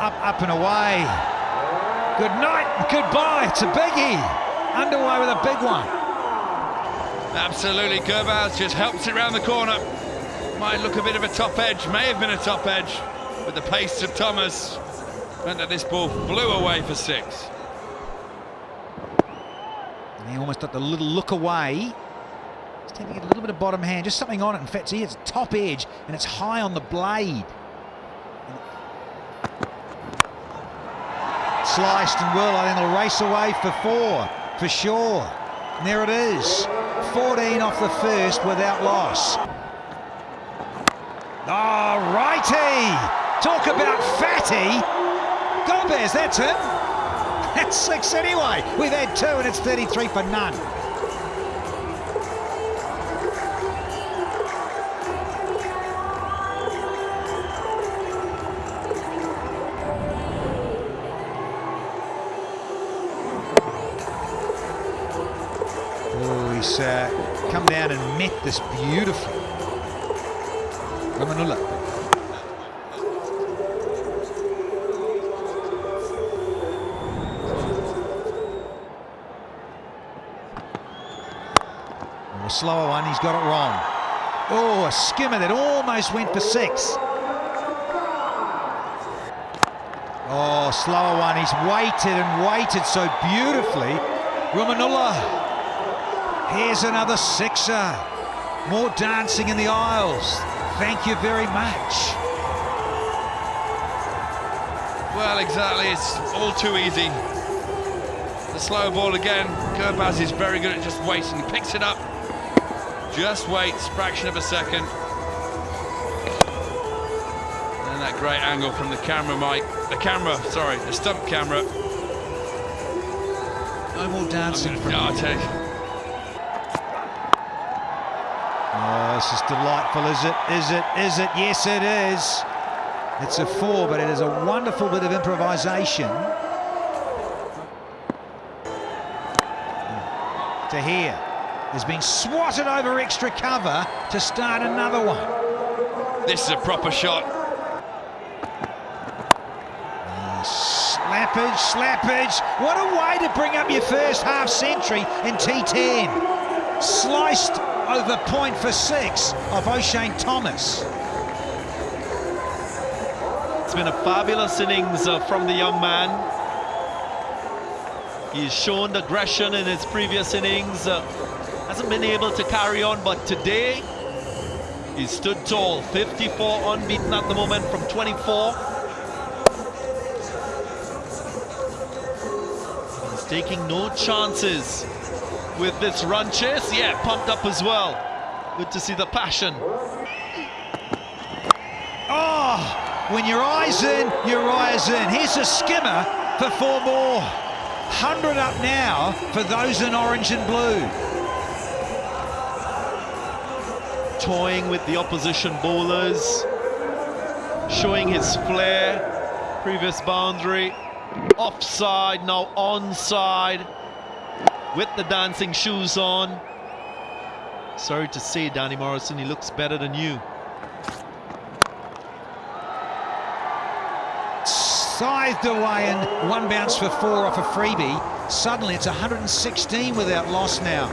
up, up and away. Good night, goodbye. to a biggie. Underway with a big one. Absolutely, Gurbaz just helps it around the corner. Might look a bit of a top edge, may have been a top edge, but the pace of Thomas meant that this ball flew away for six. And he almost got the little look away. He's taking a little bit of bottom hand, just something on it. In fact, see, it's top edge and it's high on the blade. Sliced and I think it'll race away for four, for sure. And there it is. 14 off the first without loss. Oh, righty! Talk about fatty! Gomez, that's him! That's six anyway. We've had two and it's 33 for none. Oh, he's uh, come down and met this beautifully. Rahmanullah. A slower one, he's got it wrong. Oh, a skimmer that almost went for six. Oh, slower one. He's waited and waited so beautifully. Rahmanullah. Here's another sixer. More dancing in the aisles. Thank you very much. Well, exactly, it's all too easy. The slow ball again. Gurbaz is very good at just waiting. He picks it up, just waits, fraction of a second. And that great angle from the camera, Mike. The camera, sorry, the stump camera. No more dancing from No, I you. Oh, this is delightful, is it? Is it? Is it? Yes, it is. It's a four, but it is a wonderful bit of improvisation. To here. Has been swatted over extra cover to start another one. This is a proper shot. Oh, slappage, slappage. What a way to bring up your first half century in T10. Sliced over point for six of Oshane Thomas. It's been a fabulous innings uh, from the young man. He's shown aggression in his previous innings. Uh, hasn't been able to carry on, but today he stood tall. 54 unbeaten at the moment from 24. He's taking no chances with this run chase. Yeah, pumped up as well. Good to see the passion. Oh, when your eyes in, your eyes in. Here's a skimmer for four more. 100 up now for those in orange and blue. toying with the opposition bowlers, showing his flair, previous boundary, offside, now onside, with the dancing shoes on. Sorry to say, Danny Morrison, he looks better than you. Scythed away and one bounce for four off a freebie. Suddenly it's 116 without loss now.